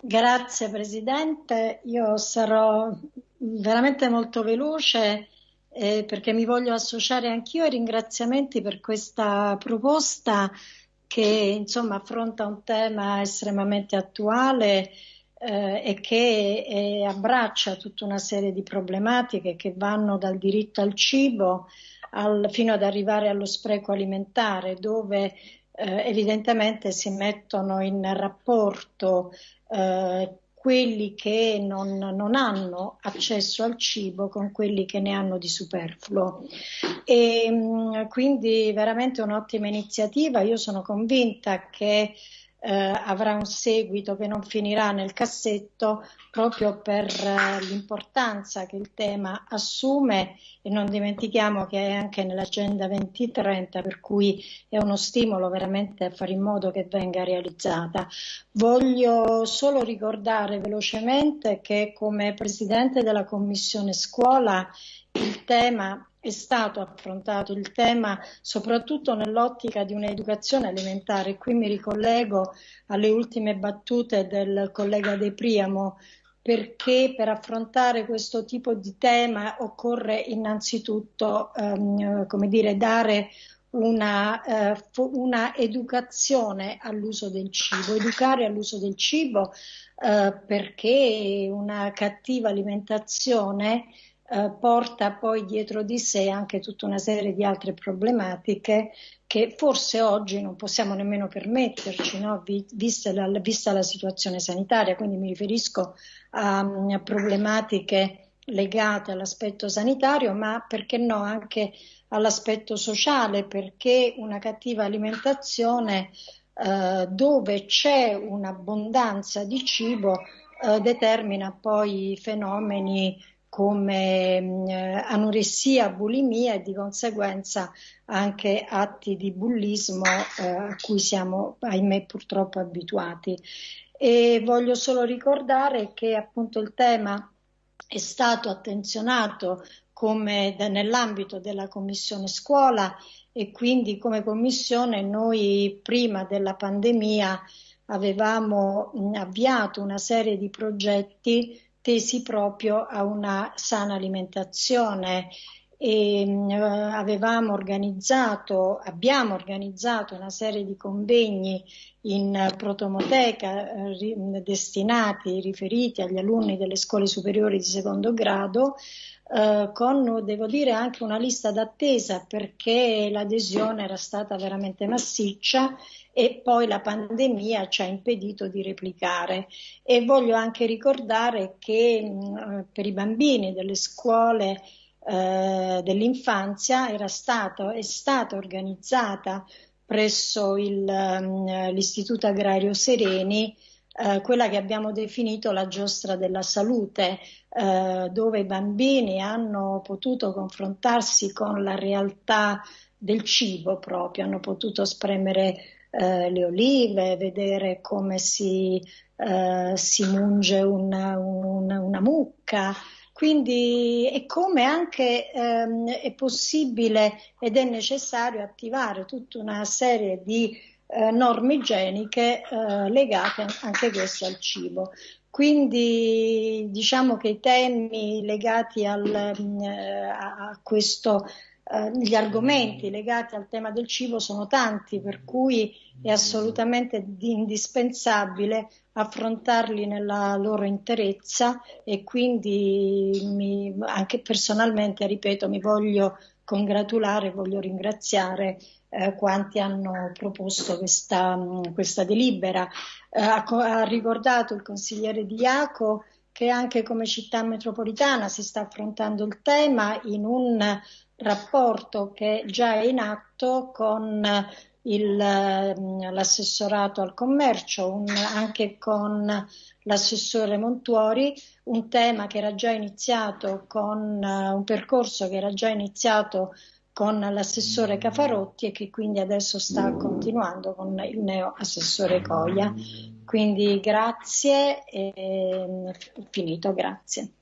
Grazie Presidente, io sarò veramente molto veloce eh, perché mi voglio associare anch'io ai ringraziamenti per questa proposta che insomma affronta un tema estremamente attuale eh, e che eh, abbraccia tutta una serie di problematiche che vanno dal diritto al cibo al, fino ad arrivare allo spreco alimentare, dove eh, evidentemente si mettono in rapporto eh, quelli che non, non, hanno accesso al cibo con quelli che ne hanno di superfluo. E, mm, quindi veramente un'ottima iniziativa. Io sono convinta che eh, avrà un seguito che non finirà nel cassetto proprio per eh, l'importanza che il tema assume e non dimentichiamo che è anche nell'agenda 2030 per cui è uno stimolo veramente a fare in modo che venga realizzata. Voglio solo ricordare velocemente che come Presidente della Commissione Scuola il tema è stato affrontato il tema soprattutto nell'ottica di un'educazione alimentare. Qui mi ricollego alle ultime battute del collega De Priamo perché per affrontare questo tipo di tema occorre innanzitutto ehm, come dire, dare una, eh, una, educazione all'uso del cibo, educare all'uso del cibo eh, perché una cattiva alimentazione eh, porta poi dietro di sé anche tutta una serie di altre problematiche che forse oggi non possiamo nemmeno permetterci, no? vista, la, vista, la, situazione sanitaria, quindi mi riferisco a, a problematiche legate all'aspetto sanitario, ma perché no anche all'aspetto sociale, perché una cattiva alimentazione eh, dove c'è un'abbondanza di cibo eh, determina poi fenomeni come anoressia, bulimia e di conseguenza anche atti di bullismo eh, a cui siamo, ahimè, purtroppo abituati. E voglio solo ricordare che appunto il tema è stato attenzionato come nell'ambito della Commissione Scuola e quindi come Commissione noi prima della pandemia avevamo avviato una serie di progetti tesi proprio a una sana alimentazione e uh, avevamo organizzato, abbiamo organizzato una serie di convegni in protomoteca eh, destinati, riferiti agli alunni delle scuole superiori di secondo grado, eh, con, devo dire, anche una lista d'attesa perché l'adesione era stata veramente massiccia e poi la pandemia ci ha impedito di replicare. E voglio anche ricordare che mh, per i bambini delle scuole eh, dell'infanzia era stato, è stata organizzata presso il, um, l'Istituto Agrario Sereni eh, quella che abbiamo definito la giostra della salute, eh, dove i bambini hanno potuto confrontarsi con la realtà del cibo proprio, hanno potuto spremere eh, le olive, vedere come si, eh, si munge una, una, una, mucca. Quindi e come anche ehm, è possibile ed è necessario attivare tutta una serie di eh, norme igieniche eh, legate anche queste al cibo. Quindi diciamo che i temi legati al, mm, eh, a questo eh, gli argomenti legati al tema del cibo sono tanti, per cui è assolutamente indispensabile affrontarli nella loro interezza e quindi mi, anche personalmente, ripeto, mi voglio congratulare, voglio ringraziare eh, quanti hanno proposto questa, questa delibera. Eh, ha, ha, ricordato il consigliere Diaco che anche come città metropolitana si sta affrontando il tema in un rapporto che già è in atto con il, l'assessorato al commercio, un, anche con l'assessore Montuori, un tema che era già iniziato con un percorso che era già iniziato con l'assessore Cafarotti e che quindi adesso sta continuando con il neo assessore Coia. Quindi grazie e finito, grazie.